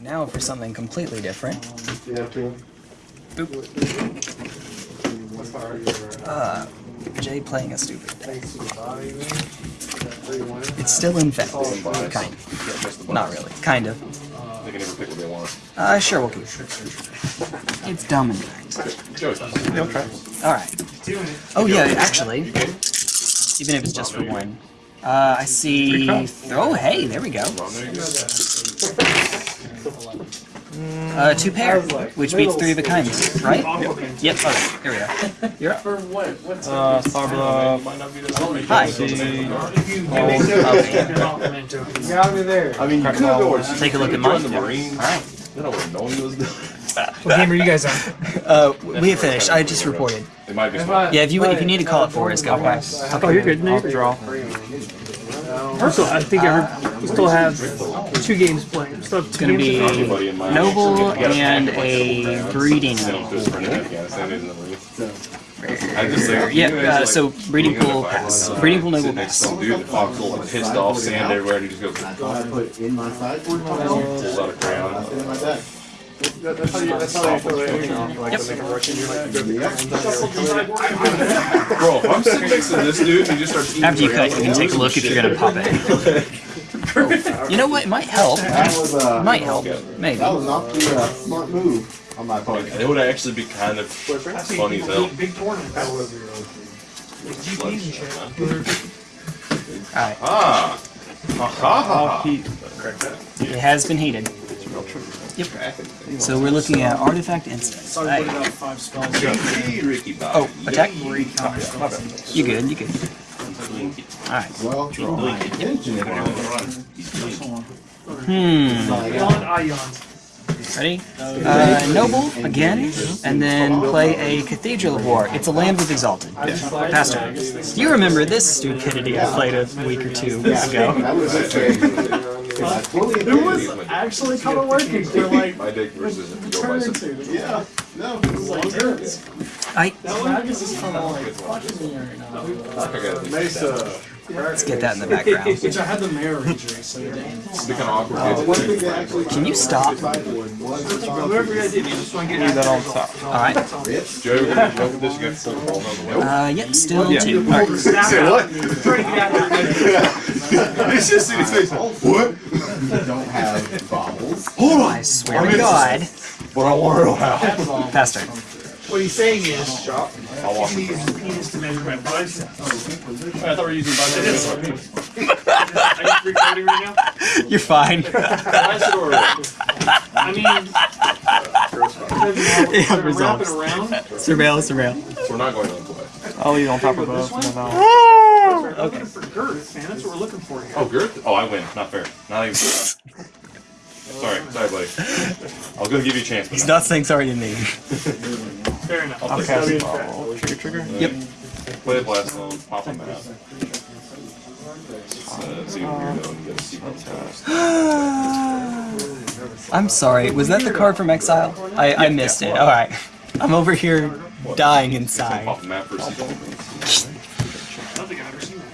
Now for something completely different. Uh, Jay playing a stupid deck. It's still infected. Kind of. Not really. Kind of. They can never pick what they want. Uh, sure, we'll keep it. It's dumb in fact. Alright. Oh yeah, actually, even if it's just for one. Uh, I see... Oh, hey, there we go. Uh, two pair, which beats three of a kind, right? Yep, okay, here we go. You're up. Uh, Starbluff. Hi. Got me there. I mean, you could have always Take a look at mine. the Marines. Alright. Then I would have known he was. What game are you guys on? Uh, we have finished. I just reported. It might be smart. Yeah, if you if you need to call it for us, go for it. Oh, you're good. No, draw. Also, I think I we still have two games playing. Still have It's two gonna be Anybody in mind? Noble and a breeding Send him to his friend in pool. Afghanistan. In the Marines. I just think. Yeah, you guys, uh, like, so breeding looking at pool the pass. fucking, uh, Breeding pool noble sitting next to pass. some dude, the foxhole like pissed off, sand everywhere, and he just goes, I thought I put in my sideboard pulls out a I crayon. put it in my deck. That's how you, that's how you feel Bro, if I'm sitting next to this dude and he just starts eating After you cut, you can take a look if you're gonna pop it. You know what? It might help. That was, uh, Might help. Maybe. that was not the uh, smart move on my part. It would actually be kind of funny as hell. Big tournaments. Alright. Ah! Ha ha ha! It has been heated. Yep. So we're looking at artifact instance. Sorry, put it out five spells. Ricky Bobby. Oh, attack. Three counter spells. You good? You good? Alright. Well, intention it Hmm. Beyond Ions. Ready? Uh, Noble again, and then play a Cathedral of War. It's a land with Exalted. Pastor, do you remember this stupidity I played a week or two ago? That was okay. I fully It was actually kind of working for like My dick versus if you by turn some. into. Yeah, no, it was like turns. I Magus is kind of like fucking me right now. I got this. Mesa. Let's get that in the background. Which I had the mirror injury, so it didn't. It's become awkward. Uh, dude. one thing that actually. Can you stop? Sideboard was the Whoever you guys did, you just want to get that on top. All right. Bitch. Joe, we're gonna look at this. You got to pull the ball on the way. Uh, yep. Still two. All right. Say what? Trying to get out there. It's just in his face. What? Don't have bobbles. I swear to God, But I want to have. Pastor. What he's saying is, I want he needs his penis to measure my bicep. I thought we were using bicep. Are you recording right now? You're fine. I mean, Yeah, wrap it results. around. Surveil, surveil. We're not going to play. I'll eat on top of both. Okay. Looking for girth, man. That's what we're looking for here. Oh, Girth? Oh, I win. Not fair. Not even. Sorry, sorry, buddy. I'll gonna give you a chance, but He's not saying sorry to me. Fair enough. I'll That'll be cast fair. Trigger, trigger. Yep. Play the blast zone, pop him out. Uh, see what weirdo and get a secret test. I'm sorry. Was that the card from Exile? I, I missed it. All right. I'm over here dying inside. Pop him out for a secret. I don't think I've ever seen that.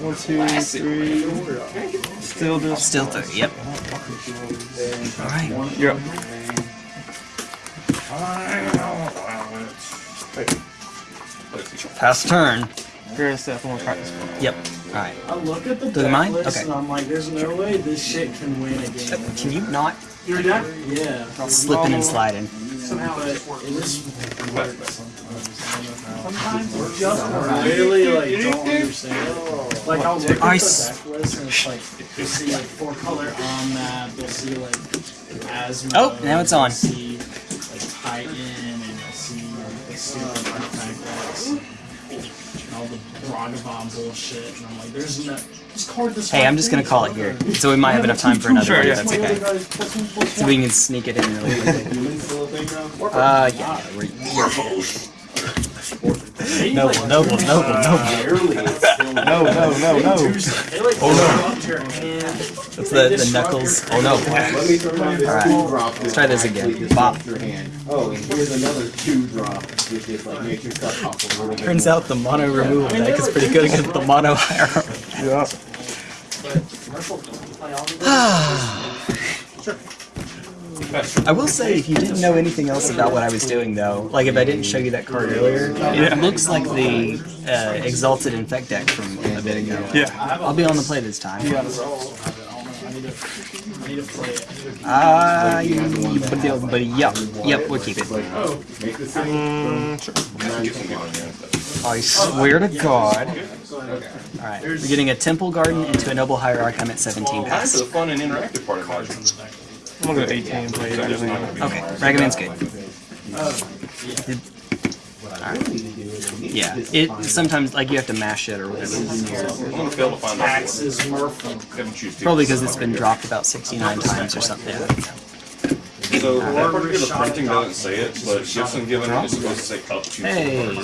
One, two, three. Still just. Still three. Yep. All right. You're up. Pass turn. You're gonna step one practice. Yep. All right. I look at the Look at deck mine? list Okay. and I'm like, there's no way this shit can win a game. Can you not You're dead? Yeah. slipping and sliding? Somehow it it just works. works. Sometimes it just works. Really, like, don't understand. Like, I'll look at the deck list and it's like, you'll see like four color on that, you'll see like Asmo. Oh, now it's on. You'll see And all the Ragavan bullshit, and I'm like, there's no. Just card this Hey, I'm just gonna call it here, so we might have enough time for another Sure, one. yeah. That's okay. So we can sneak it in really quickly. Human still a thing now? Uh, yeah. yeah we're, you're noble, noble, noble, noble. Barely. It's still No, no, no, no. They like oh, no. That's the, the knuckles. Oh no. Let me turn on this Alright. two drop. Let's try this again. Actually Bop. Your hand. Oh, and here's another two drop, just like makes your stuff pop a little. Turns out the mono removal deck is pretty good against the mono hierarchy. Yeah. I will say, if you didn't know anything else about what I was doing, though, like if I didn't show you that card earlier, it looks like the uh, Exalted Infect deck from a bit ago. Yeah. I'll be on the play this time. I need to, I need to play it. Ah, uh, but yep, yep, we'll keep it. Make the. I swear to God. Alright, we're getting a Temple Garden into a Noble Hierarch. I'm at 17 Time for pass. the fun and interactive part of Magic. I'm gonna go 18 and play it. It's not gonna Okay, Ragavan's good. What I really need to do is. Yeah, it sometimes like you have to mash it or whatever. I'm gonna fail to find out. Taxes, Murphy. Haven't choose two. Probably because it's been dropped about 69 times or something. So that particular printing doesn't say it, but Gifts Ungiven is supposed to say oh, up to Hey.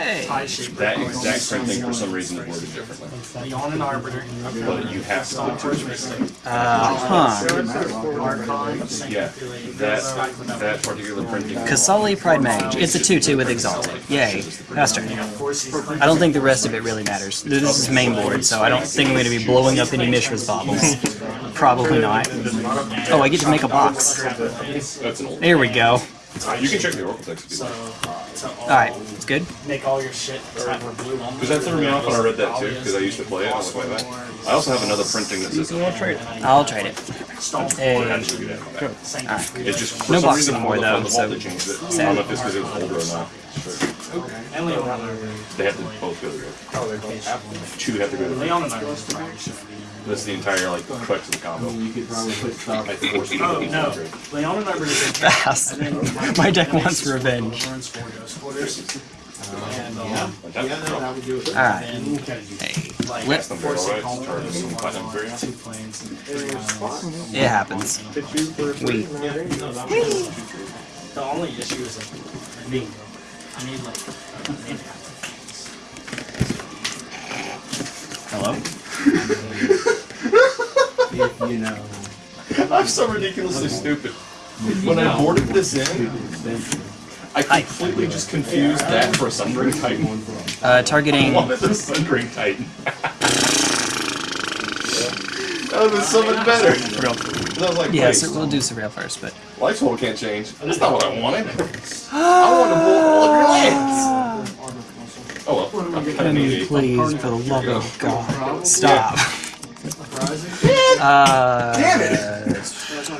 Two cards. Hey! That exact printing for some reason is worded differently. Leon and Arbiter. But you have to put two cards. Uh huh. Yeah, that that particular printing. Qasali Pridemage. It's a 2 2 with Exalted. Yay. Faster. I don't think the rest of it really matters. This is main board, so I don't think I'm going to be blowing up any Mishra's baubles. Probably not. Oh, I get to make a box. That's an old. There we go. You can check the Oracle text if you like. Alright, it's good. Make all your shit tap blue Because that threw me off when I read that too, because I used to play it. I was like, wait, wait. I also have another printing that says. I'll trade it. I'll trade it. Hey. Actually, do that. It's just for No some box reason anymore, on the- on though, the vault so changed it. I don't know if it's because it was older or not. And Leon and Arbiter. They have to both go together. Two have to go together. Leon and Arbiter. That's the entire like crux of the combo. You could probably put stuff. I forced it Oh, to no. go Leon and Arbiter is a Fast. My deck wants revenge. Burns four ghost quarters. And, Yeah, um, yeah, no, that would do it. Alright. and Hey. like Whip. Them barrel rights, charge some platinum variant. two and three islands. It happens. We. The only issue is like bingo. I need like I need Hello? If you know. I'm so ridiculously stupid. When I boarded this in, I completely just confused that for a Sundering Titan. Uh, targeting. I wanted the Sundering Titan. that would have been so much better. And I was like, Yeah, so we'll do Surreal first, but. life total can't change. That's not what I wanted. I want to blow all of your lands. Oh well, I'm kind of. Please, for the love of God, stop. Uh, Damn it!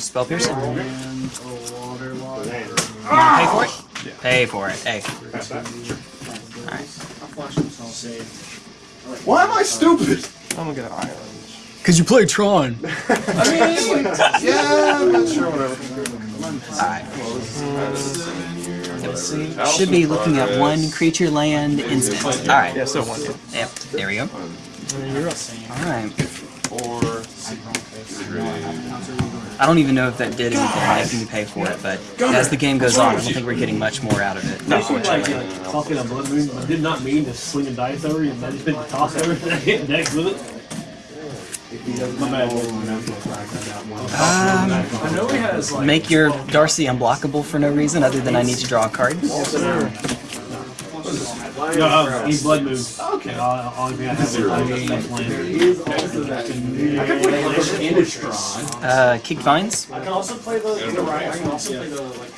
Spell piercing. Pay for it. Pay for it. Hey. Alright. Why am I stupid? I'm gonna get an island. Cause you play Tron. I mean, yeah, I'm not sure. Whatever. Alright. Should be looking at one creature land instant. Alright. Yeah, still one. Yeah. Yep. There we go. Alright. I don't even know if that did anything making me pay for it, but as the game goes on, I don't think we're getting much more out of it. Like, uh, talking a blood moon, I did not mean to swing a dice over you, I just meant to toss everything and hit next with it. My bad. Um, I know he has make your Darcy unblockable for no reason other than I need to draw a card. No, uh, he's blood moon. Okay. Uh, only I have is I mean, next land. Also. I could put Ambush and Innistrad. Uh, kick vines. I can also play the, the right. I can also play the like.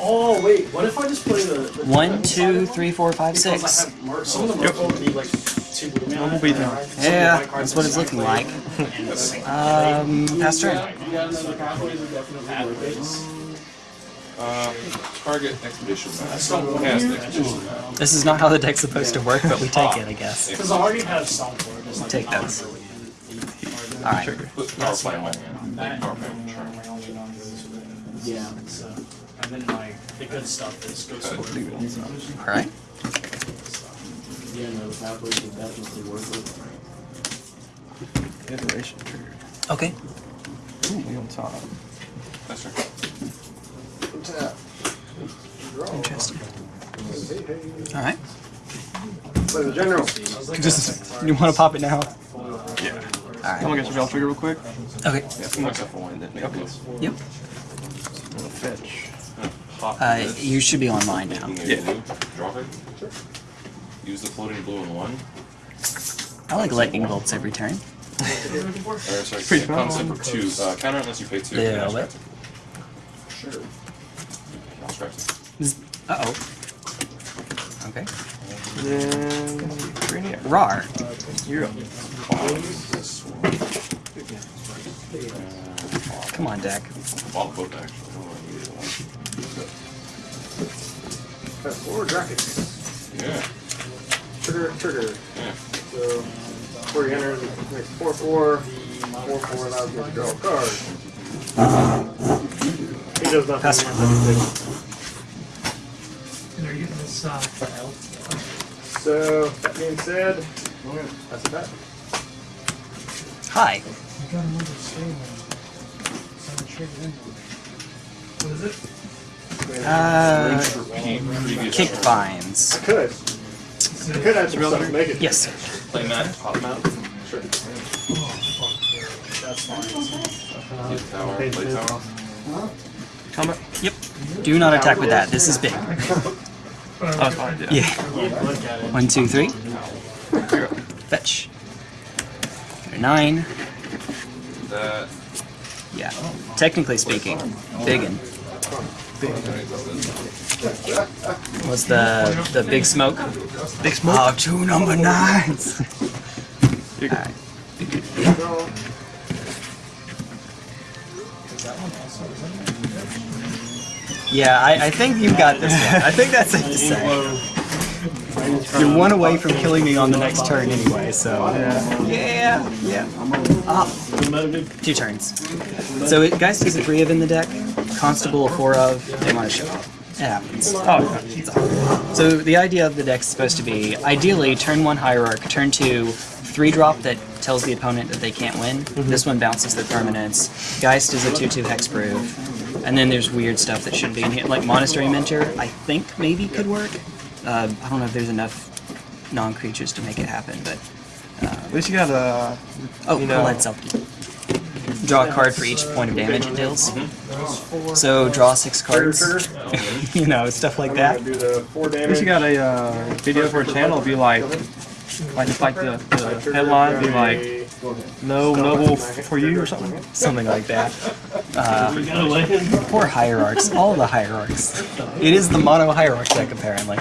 Oh wait, what if I just play the, the One, two, three, four, five, Because I have Mer- some of the Merfolk need like two blue mana. beat them. Yeah, that's what it's looking like. Um, pass turn. You got another pathways are definitely worth it. uh, target expedition. That's not expedition. This is not how the deck's supposed to work, but we take it, I guess. Because I already have some for it. Like Take not those. really- Alright. Put power plant one. Power plant, sure. Yeah. So, and then like the good stuff is Ghost Quarter. Alright. Yeah, no, the pathways are definitely worth it. Iteration trigger. Okay. Ooh, on top. That's right. Interesting. Alright. General. Just, you want to pop it now? Yeah. Alright. I'm get your bell trigger real quick. Okay. Yeah, from myself one that makes Okay. sense. Yep. I'm gonna fetch. Pop Uh, you should be online now. Yeah. Drop it. Use the floating blue in one. I like lightning bolts every turn. Or, sorry, Pretty it comes for two. Uh, counter unless you pay two. Yeah, Yeah, what? Sure. I'll scratch it. Uh oh. Okay. Then. Rar. You're up. Come on, deck. Well, both actually. Hold on, either one. That's four brackets. Yeah. Trigger, trigger. Yeah. So, before you enter, makes four, four. Four, four allows you to draw a card. He does not. Pass. They're getting this, uh, So, that being said, that's a bet. Hi. you got another stable. Seven trigger in. What is it? Uh, Repeat kick turn. vines. Could. I could add some stuff to make it. Yes, sir. Play mat, pop mat. Sure. That's fine. Play tower, play tower. Comment? Yep. Do not attack with that. This is big. Oh. Yeah. Yeah. Look at it. One, two, three. Fetch. Nine. That. Yeah. Technically speaking, biggin. What's the the big smoke? Big smoke. Oh, two number nines. Alright. Yeah, I, I think you've got this one. I think that's safe to say. You're one away from killing me on the next turn anyway, so. Yeah, yeah. Ah, two turns. So it, Geist is a three of in the deck, Constable a four of, they want to show up. It happens. Oh, okay. It's all. So the idea of the deck is supposed to be, ideally, turn one Hierarch, turn two, three drop that tells the opponent that they can't win. Mm-hmm. This one bounces their permanents. Geist is a 2-2 hexproof. And then there's weird stuff that shouldn't be in here, like Monastery Mentor, I think maybe could work. Uh, I don't know if there's enough non-creatures to make it happen, but... Uh, At least you got a. Oh, You know- heads up. Draw a card for each point of damage it deals. So draw six cards. you know, stuff like that. gonna four At damage. least you got a uh, video for a channel. Be like, like just like the, the headline. Be like, no noble for you or something. Something like that. Uh, We gotta land. poor hierarchs. All the hierarchs. It is the mono hierarch deck, apparently.